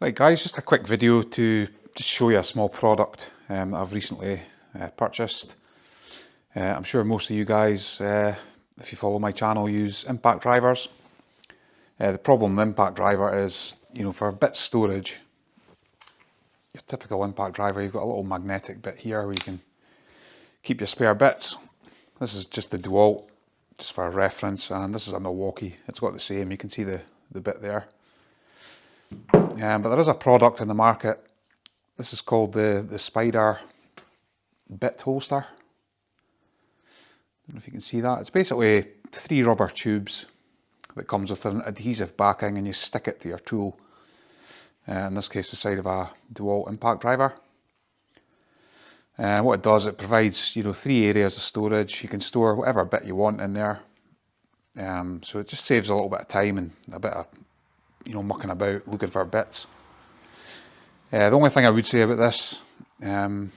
Right guys, just a quick video to just show you a small product um, I've recently uh, purchased. Uh, I'm sure most of you guys, uh, if you follow my channel, use impact drivers. Uh, the problem with impact driver is, you know, for bit storage, your typical impact driver, you've got a little magnetic bit here where you can keep your spare bits. This is just the DeWalt, just for reference, and this is a Milwaukee. It's got the same, you can see the, the bit there. Um, but there is a product in the market. This is called the, the Spider Bit Holster. I don't know if you can see that. It's basically three rubber tubes that comes with an adhesive backing and you stick it to your tool. Uh, in this case the side of a DeWalt impact driver. And uh, what it does, it provides you know three areas of storage. You can store whatever bit you want in there. Um, so it just saves a little bit of time and a bit of you know, mucking about looking for bits. Uh, the only thing I would say about this, um,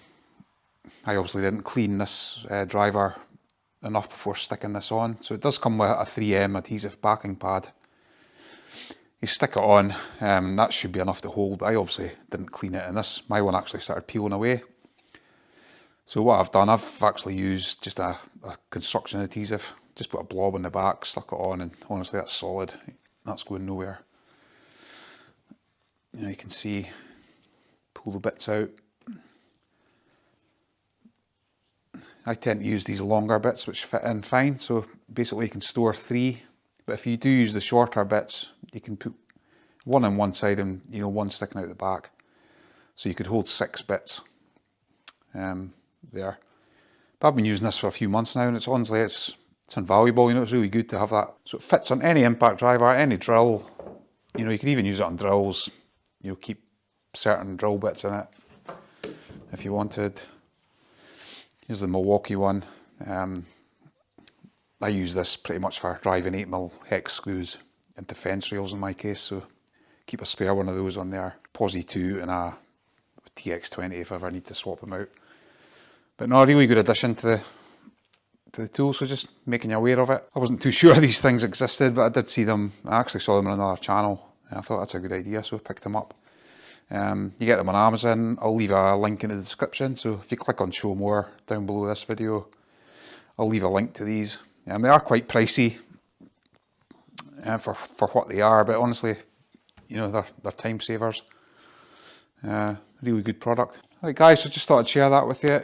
I obviously didn't clean this uh, driver enough before sticking this on. So it does come with a 3M adhesive backing pad. You stick it on, um, that should be enough to hold, but I obviously didn't clean it and this, my one actually started peeling away. So what I've done, I've actually used just a, a construction adhesive, just put a blob on the back, stuck it on and honestly that's solid, that's going nowhere you know you can see pull the bits out. I tend to use these longer bits which fit in fine. So basically you can store three but if you do use the shorter bits you can put one on one side and you know one sticking out the back. So you could hold six bits um, there. But I've been using this for a few months now and it's honestly it's it's invaluable. You know it's really good to have that. So it fits on any impact driver any drill. You know you can even use it on drills you'll keep certain drill bits in it if you wanted. Here's the Milwaukee one. Um, I use this pretty much for driving 8mm hex screws into fence rails in my case, so keep a spare one of those on there. Posi 2 and a TX20 if I ever need to swap them out. But not a really good addition to the, to the tool, so just making you aware of it. I wasn't too sure these things existed, but I did see them, I actually saw them on another channel I thought that's a good idea, so I picked them up. Um, you get them on Amazon, I'll leave a link in the description, so if you click on show more down below this video, I'll leave a link to these. Um, they are quite pricey uh, for, for what they are, but honestly, you know, they're, they're time savers. Uh, really good product. Alright guys, so I just thought I'd share that with you.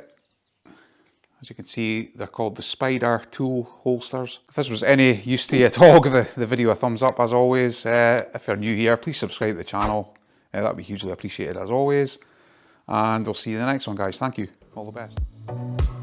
As you can see, they're called the Spider Tool Holsters. If this was any use to you at all, give the, the video a thumbs up as always. Uh, if you're new here, please subscribe to the channel. Uh, that would be hugely appreciated as always. And we'll see you in the next one, guys. Thank you. All the best.